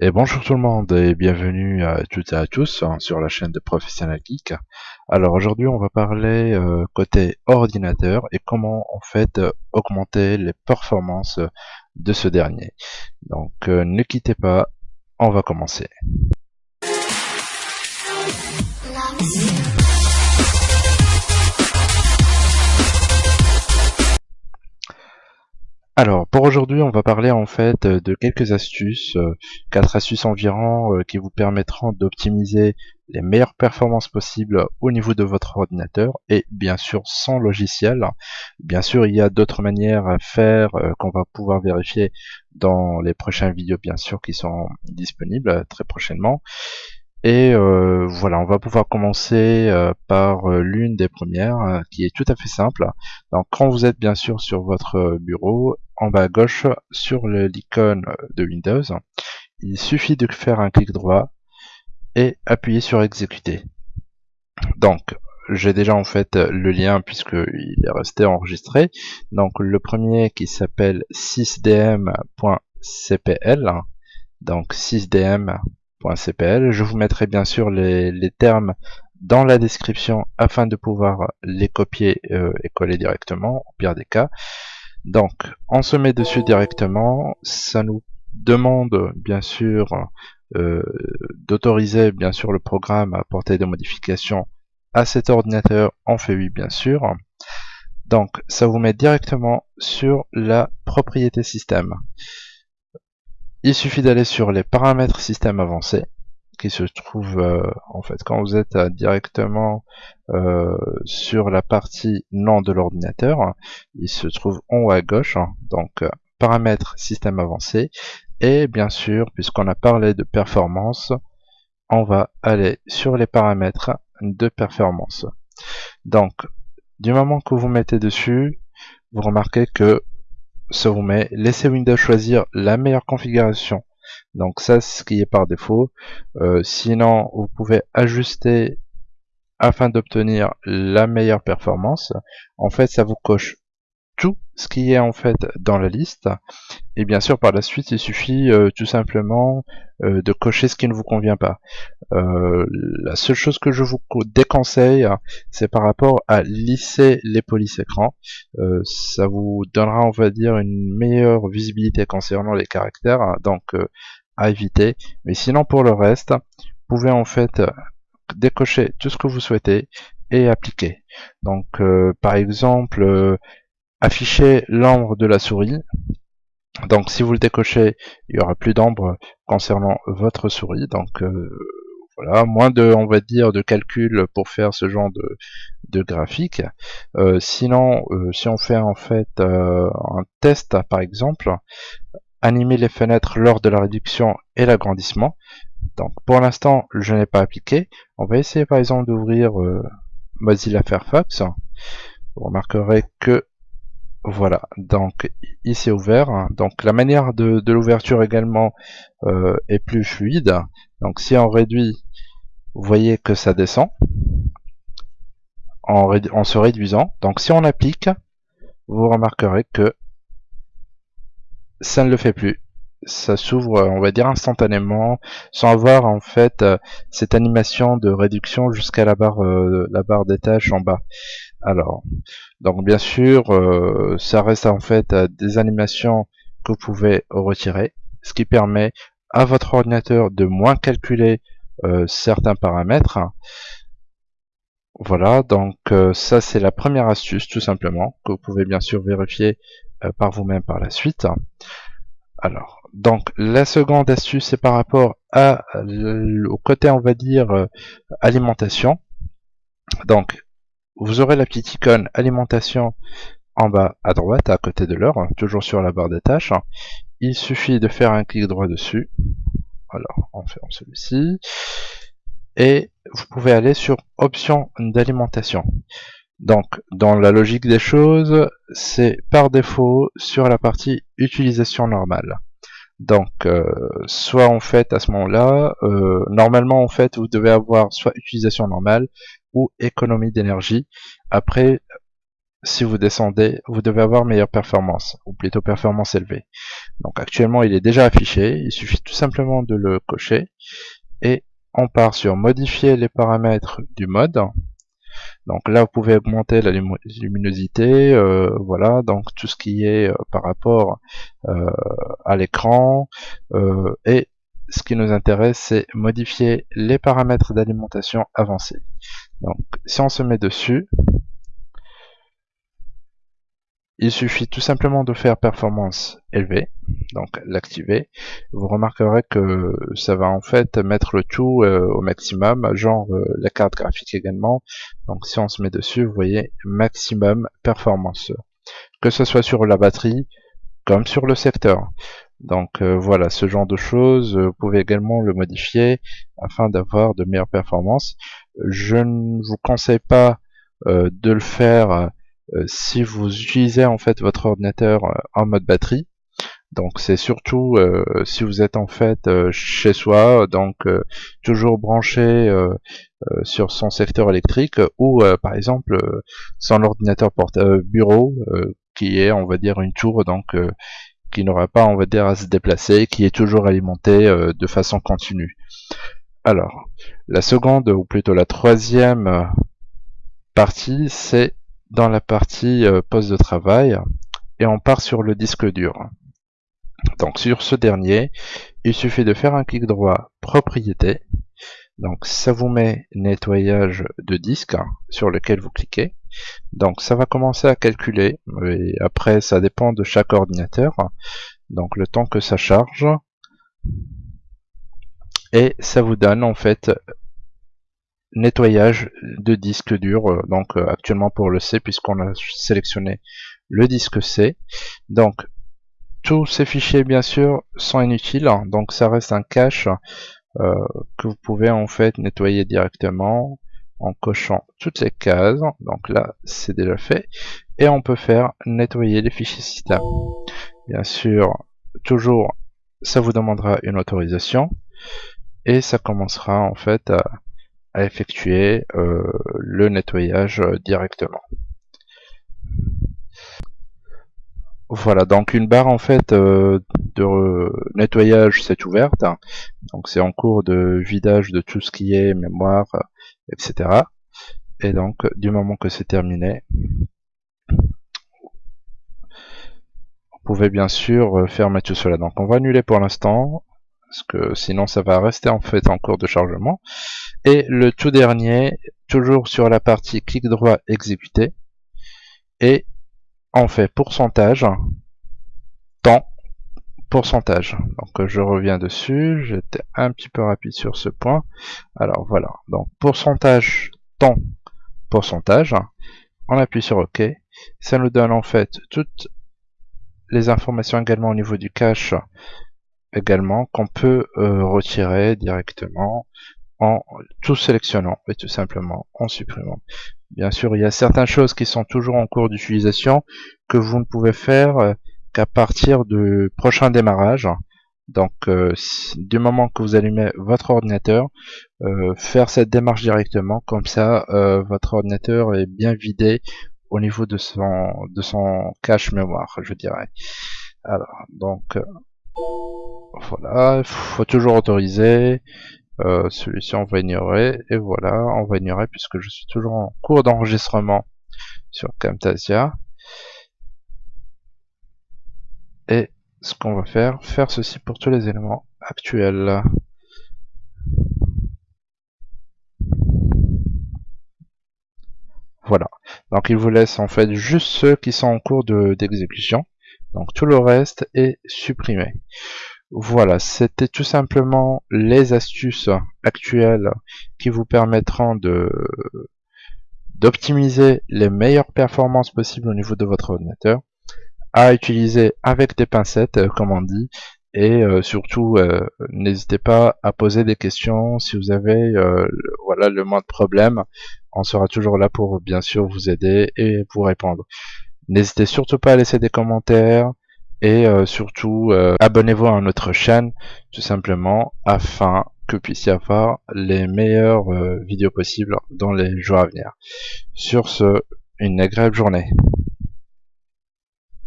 Et bonjour tout le monde et bienvenue à toutes et à tous hein, sur la chaîne de Professionnel Geek. Alors aujourd'hui on va parler euh, côté ordinateur et comment en fait euh, augmenter les performances de ce dernier. Donc euh, ne quittez pas, on va commencer. Alors, pour aujourd'hui, on va parler en fait euh, de quelques astuces, euh, quatre astuces environ euh, qui vous permettront d'optimiser les meilleures performances possibles au niveau de votre ordinateur et bien sûr sans logiciel. Bien sûr, il y a d'autres manières à faire qu'on va pouvoir vérifier dans les prochaines vidéos bien sûr qui sont disponibles très prochainement. Et euh, voilà, on va pouvoir commencer euh, par euh, l'une des premières, qui est tout à fait simple. Donc quand vous êtes bien sûr sur votre bureau, en bas à gauche, sur l'icône de Windows, il suffit de faire un clic droit et appuyer sur exécuter. Donc j'ai déjà en fait le lien puisqu'il est resté enregistré. Donc le premier qui s'appelle 6dm.cpl, donc 6dm je vous mettrai bien sûr les, termes dans la description afin de pouvoir les copier euh, et coller directement, au pire des cas. Donc, on se met dessus directement, ça nous demande bien sûr euh, d'autoriser bien sûr le programme à apporter des modifications à cet ordinateur, on fait oui bien sûr. Donc, ça vous met directement sur la propriété système. Il suffit d'aller sur les paramètres système avancé qui se trouve euh, en fait quand vous êtes euh, directement euh, sur la partie nom de l'ordinateur il se trouve en haut à gauche hein. donc paramètres système avancé et bien sûr puisqu'on a parlé de performance on va aller sur les paramètres de performance donc du moment que vous mettez dessus vous remarquez que ça vous met laissez Windows choisir la meilleure configuration. Donc ça c'est ce qui est par défaut. Euh, sinon vous pouvez ajuster afin d'obtenir la meilleure performance. En fait ça vous coche tout ce qui est en fait dans la liste. Et bien sûr par la suite il suffit euh, tout simplement euh, de cocher ce qui ne vous convient pas. Euh, la seule chose que je vous déconseille c'est par rapport à lisser les polices écran ça vous donnera on va dire une meilleure visibilité concernant les caractères hein, donc à éviter. Mais sinon pour le reste vous pouvez en fait décocher tout ce que vous souhaitez et appliquer. Donc par exemple afficher l'ombre de la souris. Donc si vous le décochez, il y aura plus d'ombre concernant votre souris. Donc euh, voilà, moins de, on va dire, de calcul pour faire ce genre de, graphique. Euh, sinon, euh, si on fait en fait un test, par exemple, animer les fenêtres lors de la réduction et l'agrandissement. Donc pour l'instant, je n'ai pas appliqué. On va essayer par exemple d'ouvrir Mozilla Firefox. Vous remarquerez que voilà, donc ici ouvert. Donc la manière de, l'ouverture également euh, est plus fluide. Donc si on réduit, vous voyez que ça descend en, en se réduisant. Donc si on applique, vous remarquerez que ça ne le fait plus. Ça s'ouvre, on va dire instantanément, sans avoir en fait euh, cette animation de réduction jusqu'à la barre, euh, la barre des tâches en bas. Alors, donc bien sûr, euh, ça reste en fait des animations que vous pouvez retirer, ce qui permet à votre ordinateur de moins calculer euh, certains paramètres. Voilà, donc euh, ça c'est la première astuce tout simplement, que vous pouvez bien sûr vérifier par vous-même par la suite. Alors, donc la seconde astuce c'est par rapport à, au côté on va dire alimentation. Donc vous aurez la petite icône alimentation en bas à droite, à côté de l'heure, toujours sur la barre des tâches. Il suffit de faire un clic droit dessus. Alors, on fait celui-ci. Et vous pouvez aller sur options d'alimentation. Donc, dans la logique des choses, c'est par défaut sur la partie utilisation normale. Donc, euh, soit en fait à ce moment-là, euh, normalement en fait vous devez avoir soit utilisation normale ou économie d'énergie. Après, si vous descendez, vous devez avoir meilleure performance, ou plutôt performance élevée. Donc actuellement, il est déjà affiché, il suffit tout simplement de le cocher, et on part sur modifier les paramètres du mode. Donc là, vous pouvez augmenter la luminosité, euh, voilà, donc tout ce qui est euh, par rapport euh, à l'écran, et ce qui nous intéresse, c'est modifier les paramètres d'alimentation avancés. Donc si on se met dessus, il suffit tout simplement de faire performance élevée, donc l'activer. Vous remarquerez que ça va en fait mettre le tout euh, au maximum, genre euh, la carte graphique également. Donc si on se met dessus, vous voyez maximum performance. Que ce soit sur la batterie comme sur le secteur. Donc euh, voilà, ce genre de choses, vous pouvez également le modifier afin d'avoir de meilleures performances. Je ne vous conseille pas de le faire si vous utilisez en fait votre ordinateur euh, en mode batterie. Donc c'est surtout euh, si vous êtes en fait chez soi, donc toujours branché sur son secteur électrique ou par exemple son ordinateur portable bureau qui est on va dire une tour donc qui n'aura pas on va dire à se déplacer, qui est toujours alimenté de façon continue. Alors la seconde ou plutôt la troisième partie c'est dans la partie euh, poste de travail et on part sur le disque dur. Donc sur ce dernier, il suffit de faire un clic droit propriété. Donc ça vous met nettoyage de disque sur lequel vous cliquez. Donc ça va commencer à calculer et après ça dépend de chaque ordinateur. Donc le temps que ça charge et ça vous donne en fait nettoyage de disque dur, euh, donc euh, actuellement pour le C, puisqu'on a sélectionné le disque C. Donc, tous ces fichiers, bien sûr, sont inutiles, donc ça reste un cache euh, que vous pouvez en fait nettoyer directement en cochant toutes les cases. Donc là, c'est déjà fait. Et on peut faire nettoyer les fichiers système. Bien sûr, toujours, ça vous demandera une autorisation. Et ça commencera en fait à, à effectuer euh, le nettoyage euh, directement. Voilà, donc une barre en fait euh, de nettoyage s'est ouverte. Donc c'est en cours de vidage de tout ce qui est mémoire, etc. Et donc du moment que c'est terminé, vous pouvez bien sûr fermer tout cela. Donc on va annuler pour l'instant, parce que sinon ça va rester en fait en cours de chargement. Et le tout dernier, toujours sur la partie clic droit exécuter, et on fait pourcentage, temps, pourcentage. Donc je reviens dessus, j'étais un petit peu rapide sur ce point. Alors voilà, donc pourcentage, temps, pourcentage. On appuie sur OK. Ça nous donne en fait toutes les informations également au niveau du cache également qu'on peut euh, retirer directement en tout sélectionnant et tout simplement en supprimant. Bien sûr, il y a certaines choses qui sont toujours en cours d'utilisation que vous ne pouvez faire euh, qu'à partir du prochain démarrage. Donc, euh, du moment que vous allumez votre ordinateur, faire cette démarche directement, comme ça, votre ordinateur est bien vidé au niveau de son de son cache mémoire, je dirais. Alors, donc, voilà, il faut toujours autoriser. Euh, celui-ci on va ignorer. Et voilà, on va ignorer puisque je suis toujours en cours d'enregistrement sur Camtasia. Et ce qu'on va faire, faire ceci pour tous les éléments actuels. Voilà. Donc il vous laisse en fait juste ceux qui sont en cours d'exécution. Donc tout le reste est supprimé. Voilà, c'était tout simplement les astuces actuelles qui vous permettront de d'optimiser les meilleures performances possibles au niveau de votre ordinateur à utiliser avec des pincettes euh, comme on dit et euh, surtout euh, n'hésitez pas à poser des questions. Si vous avez voilà le moins de on sera toujours là pour bien sûr vous aider et vous répondre. N'hésitez surtout pas à laisser des commentaires et euh, surtout euh, abonnez-vous à notre chaîne tout simplement afin que vous puissiez avoir les meilleures euh, vidéos possibles dans les jours à venir. Sur ce, une agréable journée.